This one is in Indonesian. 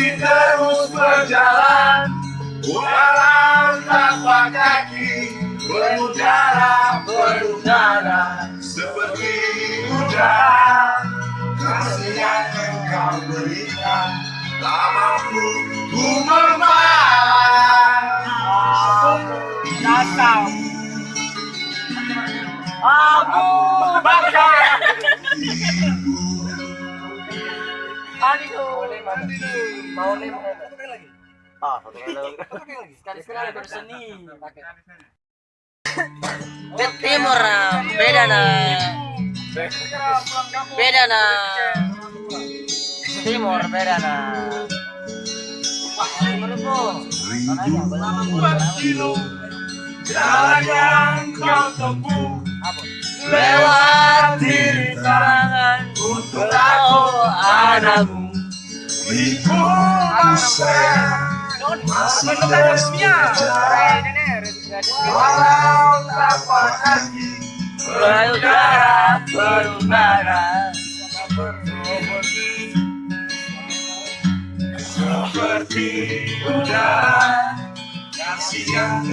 masih terus berjalan Walau tanpa kaki Berudara, berudara Seperti udara Kasih yang engkau berikan Tak mampu ku membayar Dasar. Abu Bakar. Aduh. Mau lagi. Ah, lagi. Sekali timur beda na. Beda na. Timur beda na. Jalan yang kau tempuh Lewat Anakku Ikut saya Masih terus berjalan Walau tanpa kaki Berudara, berudara Seperti udara Kasih yang